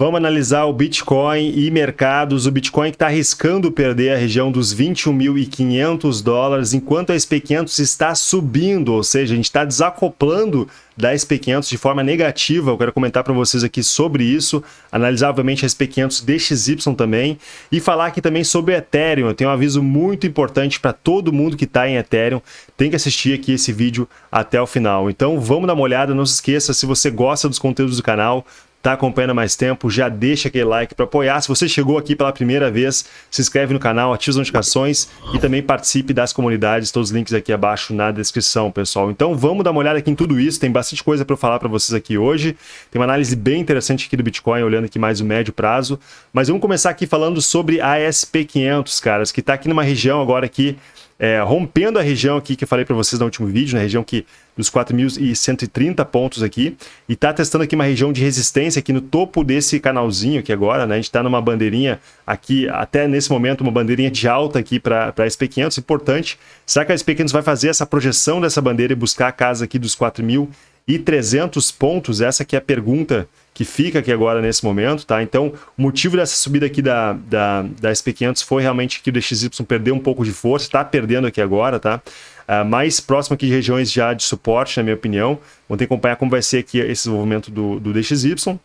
Vamos analisar o Bitcoin e mercados. O Bitcoin está arriscando perder a região dos 21.500 dólares, enquanto a SP500 está subindo, ou seja, a gente está desacoplando da SP500 de forma negativa. Eu quero comentar para vocês aqui sobre isso, analisar, obviamente, a SP500 DXY também e falar aqui também sobre o Ethereum. Eu tenho um aviso muito importante para todo mundo que está em Ethereum. Tem que assistir aqui esse vídeo até o final. Então, vamos dar uma olhada. Não se esqueça, se você gosta dos conteúdos do canal, está acompanhando há mais tempo, já deixa aquele like para apoiar. Se você chegou aqui pela primeira vez, se inscreve no canal, ativa as notificações e também participe das comunidades, todos os links aqui abaixo na descrição, pessoal. Então vamos dar uma olhada aqui em tudo isso, tem bastante coisa para falar para vocês aqui hoje. Tem uma análise bem interessante aqui do Bitcoin, olhando aqui mais o médio prazo. Mas vamos começar aqui falando sobre a SP500, caras, que está aqui numa região agora aqui é, rompendo a região aqui que eu falei para vocês no último vídeo, na região que dos 4.130 pontos aqui, e está testando aqui uma região de resistência aqui no topo desse canalzinho aqui agora, né? A gente está numa bandeirinha aqui, até nesse momento, uma bandeirinha de alta aqui para a SP500, importante. Será que a SP500 vai fazer essa projeção dessa bandeira e buscar a casa aqui dos 4.300 pontos? Essa aqui é a pergunta que fica aqui agora nesse momento, tá? Então, o motivo dessa subida aqui da, da, da SP500 foi realmente que o DXY perdeu um pouco de força, está perdendo aqui agora, tá? Uh, mais próximo aqui de regiões já de suporte, na minha opinião. Vamos ter que acompanhar como vai ser aqui esse desenvolvimento do, do DXY.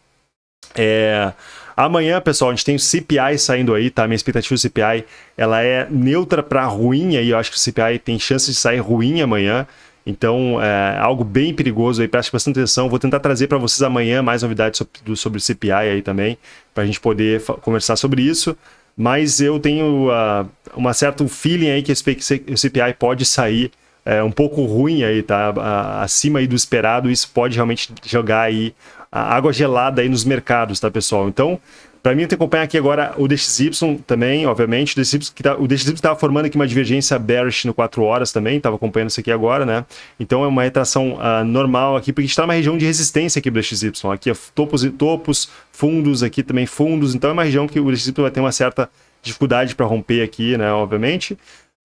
É... Amanhã, pessoal, a gente tem o CPI saindo aí, tá? Minha expectativa do CPI, ela é neutra para ruim aí, eu acho que o CPI tem chance de sair ruim amanhã. Então, é algo bem perigoso aí, preste bastante atenção. Vou tentar trazer para vocês amanhã mais novidades sobre, sobre o CPI aí também, para a gente poder conversar sobre isso. Mas eu tenho uh, uma certo feeling aí que o CPI pode sair é, um pouco ruim aí, tá? acima aí do esperado, isso pode realmente jogar aí água gelada aí nos mercados, tá, pessoal? Então, para mim, eu tenho que acompanhar aqui agora o DXY também, obviamente. O DXY tá, estava formando aqui uma divergência bearish no 4 horas também, estava acompanhando isso aqui agora, né? Então é uma retração uh, normal aqui, porque a gente está numa região de resistência aqui do DXY. Aqui é topos e topos, fundos aqui também fundos, então é uma região que o DXY vai ter uma certa dificuldade para romper aqui, né? Obviamente.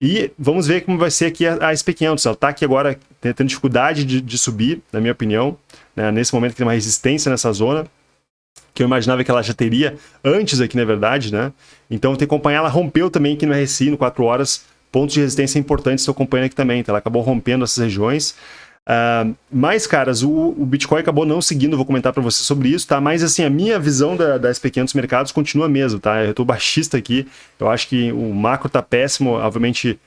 E vamos ver como vai ser aqui a, a SP500. Ela está aqui agora tendo dificuldade de, de subir, na minha opinião. Né? Nesse momento que tem uma resistência nessa zona que eu imaginava que ela já teria antes aqui, na verdade, né? Então, tem que acompanhar, ela rompeu também aqui no RSI, no 4 horas, pontos de resistência importantes, estou acompanhando aqui também, então ela acabou rompendo essas regiões. Uh, mas, caras, o, o, Bitcoin acabou não seguindo, vou comentar para você sobre isso, tá? Mas, assim, a minha visão da, das pequenos mercados continua mesmo, tá? Eu estou baixista aqui, eu acho que o macro tá péssimo, obviamente,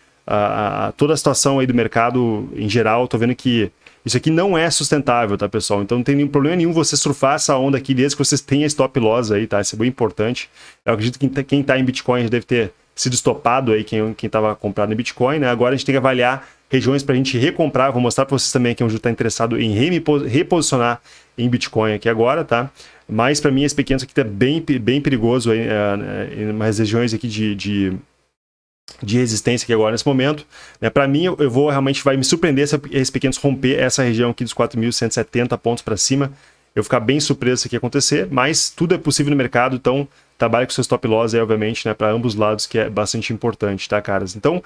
toda a situação aí do mercado em geral, tô vendo que isso aqui não é sustentável, tá, pessoal? Então não tem nenhum problema nenhum você surfar essa onda aqui, desde que vocês tenham stop loss aí, tá? Isso é bem importante. Eu acredito que quem está tá em Bitcoin deve ter sido estopado aí, quem estava comprado em Bitcoin, né? Agora a gente tem que avaliar regiões para a gente recomprar. Vou mostrar para vocês também que o Ju está interessado em reposicionar em Bitcoin aqui agora, tá? Mas para mim esse pequeno aqui está bem, bem perigoso aí, é, é, em umas regiões aqui de, de de resistência aqui agora nesse momento. Né? Para mim, eu vou realmente vai me surpreender se esses pequenos romper essa região aqui dos 4.170 pontos para cima. Eu ficar bem surpreso se aqui acontecer, mas tudo é possível no mercado, então trabalhe com seu stop loss aí, obviamente, né, para ambos lados, que é bastante importante, tá, caras? Então,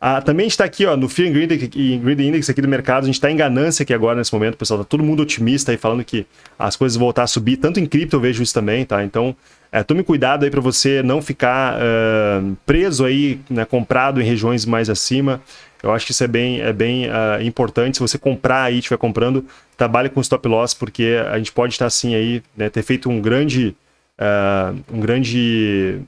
ah, também está aqui ó, no Fear and Greed, Index aqui do mercado, a gente está em ganância aqui agora nesse momento, pessoal, tá todo mundo otimista aí falando que as coisas vão voltar a subir, tanto em cripto eu vejo isso também, tá? Então, é, tome cuidado aí para você não ficar uh, preso aí, né, comprado em regiões mais acima. Eu acho que isso é bem, é bem uh, importante. Se você comprar aí, estiver comprando, trabalhe com stop loss, porque a gente pode estar assim aí, né, ter feito um grande, uh, um grande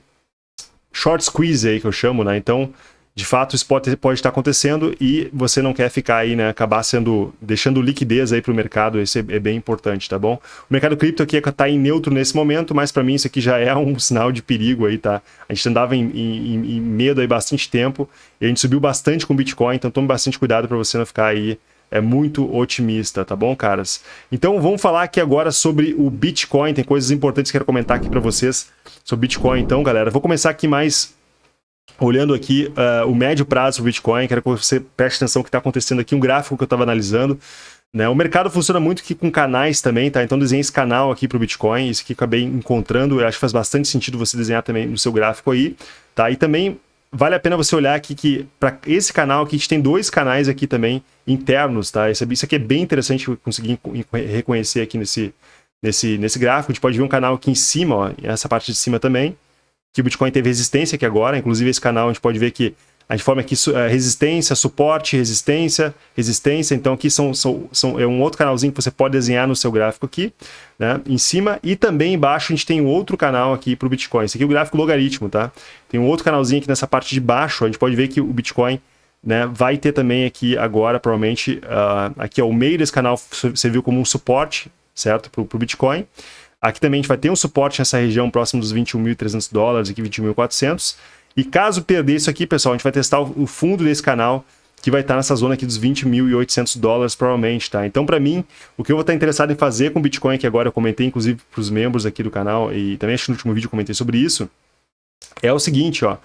short squeeze aí que eu chamo, né? Então, de fato isso pode, pode estar acontecendo e você não quer ficar aí, né, acabar sendo, deixando liquidez aí para o mercado, isso é, é, bem importante, tá bom? O mercado cripto aqui está em neutro nesse momento, mas para mim isso aqui já é um sinal de perigo aí, tá? A gente andava em, em, em medo aí bastante tempo e a gente subiu bastante com o Bitcoin, então tome bastante cuidado para você não ficar aí é muito otimista, tá bom, caras? Então vamos falar aqui agora sobre o Bitcoin, tem coisas importantes que eu quero comentar aqui para vocês sobre Bitcoin, então, galera. Vou começar aqui mais olhando aqui uh, o médio prazo do Bitcoin, quero que você preste atenção no que está acontecendo aqui, um gráfico que eu estava analisando. Né? O mercado funciona muito com canais também, tá? Então desenhei esse canal aqui para o Bitcoin, isso aqui acabei encontrando, eu acho que faz bastante sentido você desenhar também no seu gráfico aí, tá? E também vale a pena você olhar aqui que para esse canal aqui a gente tem dois canais aqui também internos, tá? Isso aqui é bem interessante conseguir reconhecer aqui nesse, nesse, nesse gráfico. A gente pode ver um canal aqui em cima, ó, essa parte de cima também, que o Bitcoin teve resistência aqui agora. Inclusive, esse canal a gente pode ver que a gente forma aqui uh, resistência, suporte, resistência, resistência. Então aqui são, são, são, é um outro canalzinho que você pode desenhar no seu gráfico aqui, né? Em cima e também embaixo a gente tem um outro canal aqui para o Bitcoin. Esse aqui é o gráfico logaritmo, tá? Tem um outro canalzinho aqui nessa parte de baixo, a gente pode ver que o Bitcoin né, vai ter também aqui agora, provavelmente, uh, aqui ao meio desse canal serviu como um suporte, certo? Para o Bitcoin. Aqui também a gente vai ter um suporte nessa região próximo dos 21.300 dólares, aqui 21.400. E caso perder isso aqui, pessoal, a gente vai testar o fundo desse canal, que vai estar nessa zona aqui dos 20.800 dólares, provavelmente, tá? Então, para mim, o que eu vou estar interessado em fazer com o Bitcoin, que agora eu comentei, inclusive, para os membros aqui do canal, e também acho que no último vídeo eu comentei sobre isso, é o seguinte, ó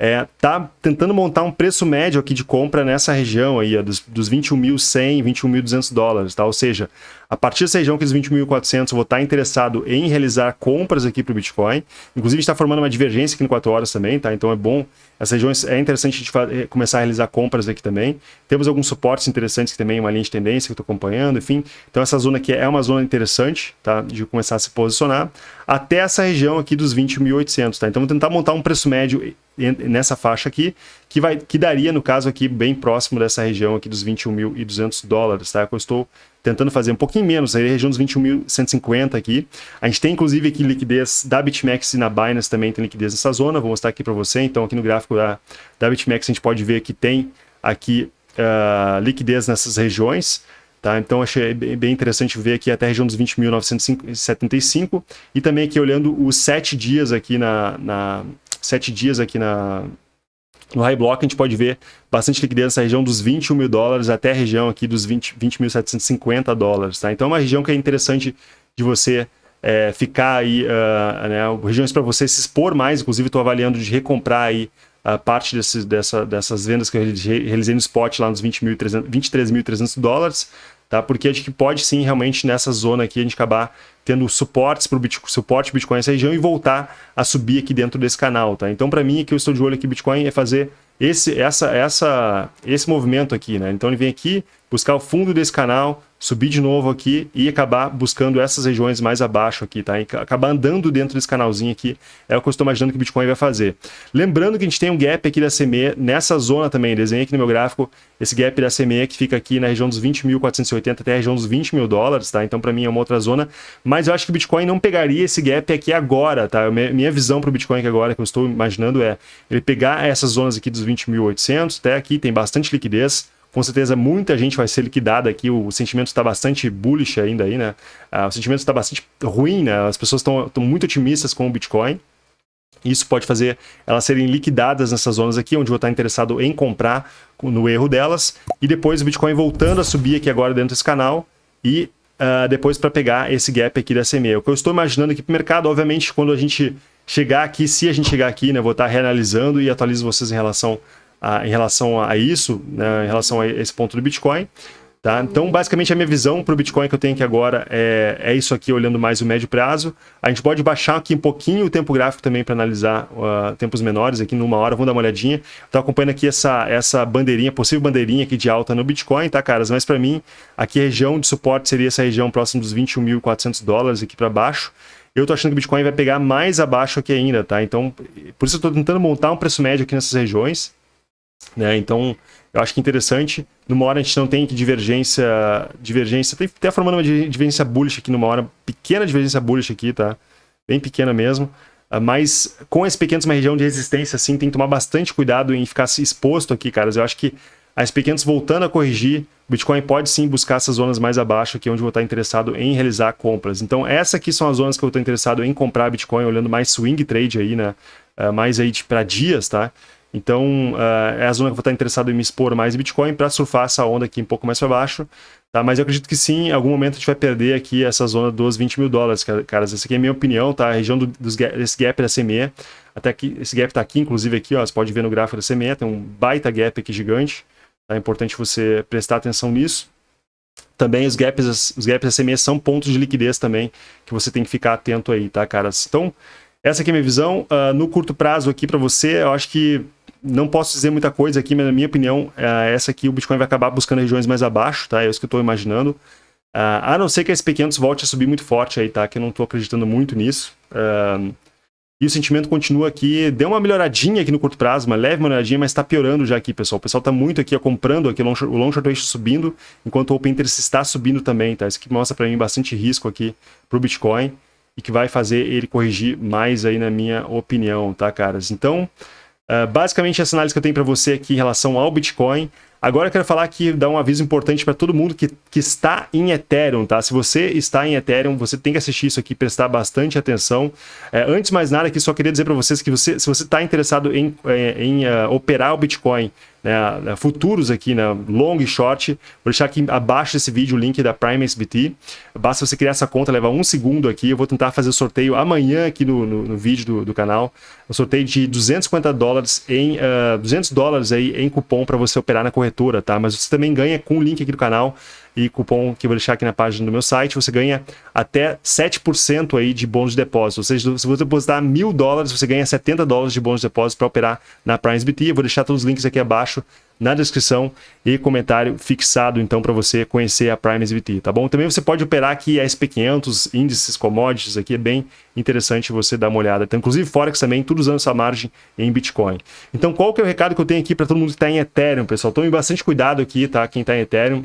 é, tá tentando montar um preço médio aqui de compra nessa região aí, ó, dos, dos 21.100, 21.200 dólares, tá? Ou seja, a partir dessa região que dos 20.400 eu vou estar interessado em realizar compras aqui para o Bitcoin. Inclusive, está formando uma divergência aqui no 4 horas também, tá? Então é bom, essas regiões é interessante a gente eh, começar a realizar compras aqui também. Temos alguns suportes interessantes que também, uma linha de tendência que eu estou acompanhando, enfim. Então essa zona aqui é uma zona interessante, tá? De começar a se posicionar até essa região aqui dos 20.800, tá? Então vou tentar montar um preço médio nessa faixa aqui, que, vai, que daria, no caso aqui, bem próximo dessa região aqui dos 21.200 dólares, tá? Eu estou tentando fazer um pouquinho menos, aí região dos 21.150 aqui. A gente tem, inclusive, aqui liquidez da BitMEX e na Binance também tem liquidez nessa zona, vou mostrar aqui para você. Então, aqui no gráfico da, da BitMEX a gente pode ver que tem aqui uh, liquidez nessas regiões, Tá? Então achei bem interessante ver aqui até a região dos 20.975 e também aqui olhando os sete dias aqui na, na sete dias aqui na, no High Block, a gente pode ver bastante liquidez nessa região dos 21 mil dólares até a região aqui dos 20.750 20 dólares. Tá? Então é uma região que é interessante de você é, ficar aí, uh, né, regiões para você se expor mais, inclusive estou avaliando de recomprar aí a uh, parte desses, dessa, dessas vendas que eu realizei no spot lá nos 23.300 dólares, tá? porque acho que pode sim realmente nessa zona aqui a gente acabar tendo suportes para o Bitcoin, suporte Bitcoin nessa região e voltar a subir aqui dentro desse canal, tá? Então, para mim, aqui eu estou de olho aqui Bitcoin é fazer esse, essa, essa, esse movimento aqui, né? Então ele vem aqui buscar o fundo desse canal, subir de novo aqui e acabar buscando essas regiões mais abaixo aqui, tá? E acabar andando dentro desse canalzinho aqui, é o que eu estou imaginando que o Bitcoin vai fazer. Lembrando que a gente tem um gap aqui da CME nessa zona também, desenhei aqui no meu gráfico esse gap da CME que fica aqui na região dos 20.480 até a região dos 20 mil dólares, tá? Então para mim é uma outra zona, mas eu acho que o Bitcoin não pegaria esse gap aqui agora, tá? Minha visão para o Bitcoin aqui agora, que eu estou imaginando é ele pegar essas zonas aqui dos 20.800 até aqui, tem bastante liquidez, com certeza muita gente vai ser liquidada aqui, o sentimento está bastante bullish ainda aí, né? Ah, o sentimento está bastante ruim, né? As pessoas estão muito otimistas com o Bitcoin. Isso pode fazer elas serem liquidadas nessas zonas aqui, onde eu vou estar interessado em comprar no erro delas. E depois o Bitcoin voltando a subir aqui agora dentro desse canal e uh, depois para pegar esse gap aqui da CME. O que eu estou imaginando aqui para o mercado, obviamente, quando a gente chegar aqui, se a gente chegar aqui, né, vou estar reanalisando e atualizo vocês em relação a, em relação a isso, né, em relação a esse ponto do Bitcoin. Tá? Então, basicamente, a minha visão para o Bitcoin que eu tenho aqui agora é, é isso aqui, olhando mais o médio prazo. A gente pode baixar aqui um pouquinho o tempo gráfico também para analisar uh, tempos menores, aqui numa hora, vamos dar uma olhadinha. Estou acompanhando aqui essa, essa bandeirinha, possível bandeirinha aqui de alta no Bitcoin, tá, caras? Mas para mim, aqui a região de suporte seria essa região próxima dos 21.400 dólares aqui para baixo. Eu estou achando que o Bitcoin vai pegar mais abaixo aqui ainda, tá? Então, por isso eu estou tentando montar um preço médio aqui nessas regiões. Né? Então, eu acho que interessante. Numa hora a gente não tem divergência, divergência, tem até formando uma divergência bullish aqui numa hora, pequena divergência bullish aqui, tá? Bem pequena mesmo. Uh, mas com esse pequenos uma região de resistência, assim, tem que tomar bastante cuidado em ficar exposto aqui, caras. Eu acho que as pequenas voltando a corrigir, o Bitcoin pode sim buscar essas zonas mais abaixo aqui, onde eu vou estar interessado em realizar compras. Então, essas aqui são as zonas que eu estou interessado em comprar Bitcoin, olhando mais swing trade aí, né? Uh, mais aí para dias, tá? Então, uh, é a zona que eu vou estar interessado em me expor mais em Bitcoin para surfar essa onda aqui um pouco mais para baixo. Tá? Mas eu acredito que sim, em algum momento a gente vai perder aqui essa zona dos 20 mil dólares, caras. Essa aqui é a minha opinião, tá? A região do, dos, desse gap da CME. Até aqui, esse gap está aqui, inclusive aqui, ó, você pode ver no gráfico da CME, tem um baita gap aqui gigante. Tá? É importante você prestar atenção nisso. Também os gaps, os gaps da CME são pontos de liquidez também, que você tem que ficar atento aí, tá, caras? Então, essa aqui é a minha visão. Uh, no curto prazo aqui para você, eu acho que não posso dizer muita coisa aqui, mas na minha opinião, é essa aqui o Bitcoin vai acabar buscando regiões mais abaixo, tá? É isso que eu estou imaginando. Uh, a não ser que a SP500 volte a subir muito forte aí, tá? Que eu não tô acreditando muito nisso. Uh, e o sentimento continua aqui, deu uma melhoradinha aqui no curto prazo, uma leve melhoradinha, mas está piorando já aqui, pessoal. O pessoal está muito aqui ó, comprando aqui, o long, o long short ratio subindo, enquanto o open interest está subindo também, tá? Isso aqui mostra para mim bastante risco aqui para o Bitcoin e que vai fazer ele corrigir mais aí na minha opinião, tá, caras? Então, uh, basicamente essa análise que eu tenho para você aqui em relação ao Bitcoin. Agora eu quero falar aqui, dar um aviso importante para todo mundo que, que está em Ethereum, tá? Se você está em Ethereum, você tem que assistir isso aqui, prestar bastante atenção. É, antes de mais nada, aqui só queria dizer para vocês que você, se você está interessado em, é, em uh, operar o Bitcoin, né, futuros aqui, né, long e short. Vou deixar aqui abaixo desse vídeo o link da Prime SBT. Basta você criar essa conta, leva um segundo aqui. Eu vou tentar fazer o sorteio amanhã aqui no, no, no vídeo do, do canal. Um sorteio de 250 dólares em uh, ah, 200 dólares aí em cupom para você operar na corretora, tá? Mas você também ganha com o link aqui do canal e cupom que eu vou deixar aqui na página do meu site, você ganha até 7% aí de bônus de depósito. Ou seja, se você depositar mil dólares, você ganha 70 dólares de bônus de depósito para operar na PrimeSBT. Eu vou deixar todos os links aqui abaixo na descrição e comentário fixado então para você conhecer a PrimeSBT, tá bom? Também você pode operar aqui a SP500, índices, commodities, aqui é bem interessante você dar uma olhada. Então, inclusive Forex também, tudo usando essa margem em Bitcoin. Então, qual que é o recado que eu tenho aqui para todo mundo que está em Ethereum, pessoal? Tome bastante cuidado aqui, tá? Quem está em Ethereum,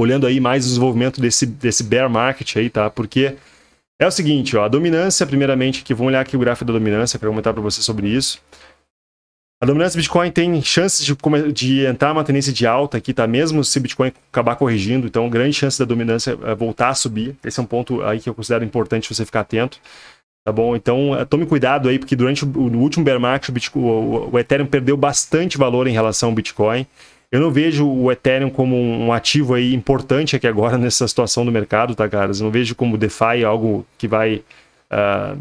olhando aí mais o desenvolvimento desse, desse bear market aí, tá? Porque é o seguinte, ó, a dominância, primeiramente, aqui, vamos olhar aqui o gráfico da dominância para comentar para você sobre isso. A dominância do Bitcoin tem chances de, de entrar uma tendência de alta aqui, tá? Mesmo se o Bitcoin acabar corrigindo, então grande chance da dominância é voltar a subir. Esse é um ponto aí que eu considero importante você ficar atento. Tá bom? Então, eh, tome cuidado aí, porque durante o, último bear market, o, Bitcoin, o Ethereum perdeu bastante valor em relação ao Bitcoin. Eu não vejo o Ethereum como um ativo aí importante aqui agora nessa situação do mercado, tá, caras? Eu não vejo como DeFi algo que vai... Uh,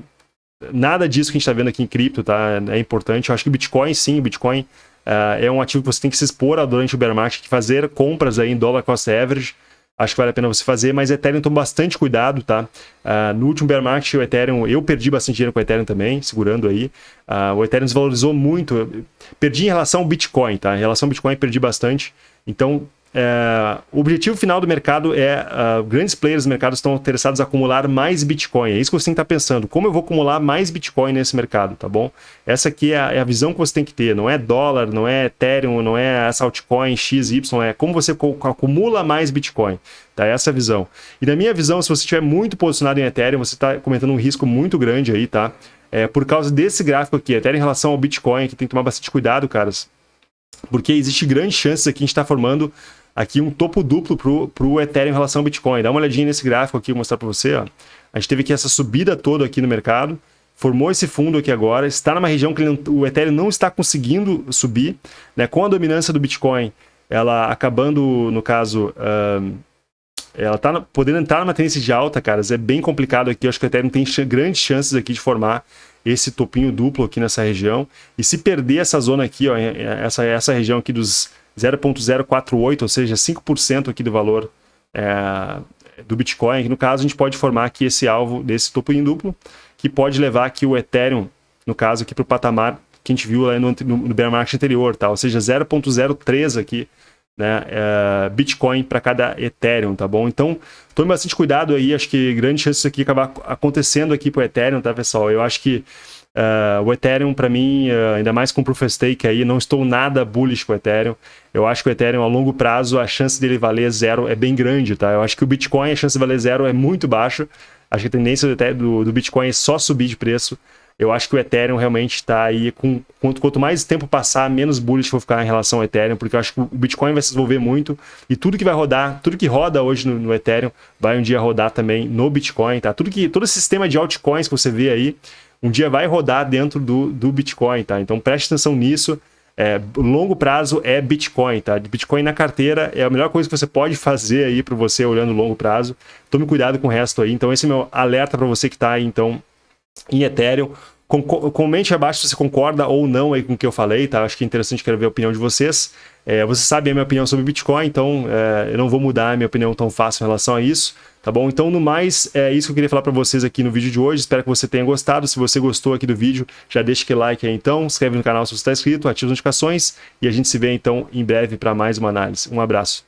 nada disso que a gente está vendo aqui em cripto, tá? É importante. Eu acho que o Bitcoin, sim, o Bitcoin uh, é um ativo que você tem que se expor durante o bear market, fazer compras aí em dólar cost average, acho que vale a pena você fazer, mas Ethereum toma bastante cuidado, tá? Uh, no último bear market, o Ethereum, eu perdi bastante dinheiro com o Ethereum também, segurando aí. Uh, o Ethereum desvalorizou muito, perdi em relação ao Bitcoin, tá? Em relação ao Bitcoin, perdi bastante. Então, é, o objetivo final do mercado é uh, grandes players do mercado estão interessados em acumular mais Bitcoin. É isso que você tem que estar pensando. Como eu vou acumular mais Bitcoin nesse mercado, tá bom? Essa aqui é a, é a, visão que você tem que ter. Não é dólar, não é Ethereum, não é essa altcoin XY, é como você acumula mais Bitcoin. Tá? Essa é a visão. E na minha visão, se você estiver muito posicionado em Ethereum, você está cometendo um risco muito grande aí, tá? É, por causa desse gráfico aqui, Ethereum em relação ao Bitcoin, que tem que tomar bastante cuidado, caras. Porque existe grandes chances aqui, a gente está formando aqui um topo duplo para o Ethereum em relação ao Bitcoin. Dá uma olhadinha nesse gráfico aqui, vou mostrar para você. Ó. A gente teve aqui essa subida toda aqui no mercado, formou esse fundo aqui agora, está numa região que não, o Ethereum não está conseguindo subir, né? com a dominância do Bitcoin, ela acabando, no caso, ela está podendo entrar numa tendência de alta, caras, é bem complicado aqui, eu acho que o Ethereum tem grandes chances aqui de formar esse topinho duplo aqui nessa região, e se perder essa zona aqui, ó, essa, essa região aqui dos 0.048, ou seja, 5% aqui do valor é, do Bitcoin. No caso, a gente pode formar aqui esse alvo desse em duplo, que pode levar aqui o Ethereum, no caso, aqui para o patamar que a gente viu lá no, no, no bear market anterior, tá? ou seja, 0.03 aqui, né, é, Bitcoin para cada Ethereum, tá bom? Então, tome bastante cuidado aí, acho que grande chance disso aqui acabar acontecendo aqui para o Ethereum, tá, pessoal? Eu acho que Uh, o Ethereum, para mim, uh, ainda mais com Proof of Stake aí, não estou nada bullish com o Ethereum. Eu acho que o Ethereum, a longo prazo, a chance dele valer zero é bem grande, tá? Eu acho que o Bitcoin, a chance de valer zero é muito baixa. Acho que a tendência do, do Bitcoin é só subir de preço. Eu acho que o Ethereum realmente está aí, com, quanto, quanto mais tempo passar, menos bullish vou ficar em relação ao Ethereum, porque eu acho que o Bitcoin vai se desenvolver muito e tudo que vai rodar, tudo que roda hoje no, no Ethereum, vai um dia rodar também no Bitcoin, tá? Tudo que, todo esse sistema de altcoins que você vê aí, um dia vai rodar dentro do, do Bitcoin, tá? Então preste atenção nisso. É, longo prazo é Bitcoin, tá? Bitcoin na carteira é a melhor coisa que você pode fazer aí para você olhando longo prazo. Tome cuidado com o resto aí. Então esse é meu alerta para você que está então, em Ethereum. Com, comente abaixo se você concorda ou não aí com o que eu falei, tá? Acho que é interessante, quero ver a opinião de vocês. É, você sabe a minha opinião sobre Bitcoin, então é, eu não vou mudar a minha opinião tão fácil em relação a isso. Tá bom? Então, no mais, é isso que eu queria falar para vocês aqui no vídeo de hoje. Espero que você tenha gostado. Se você gostou aqui do vídeo, já deixa aquele like aí então, inscreve no canal se você está inscrito, ativa as notificações e a gente se vê então em breve para mais uma análise. Um abraço.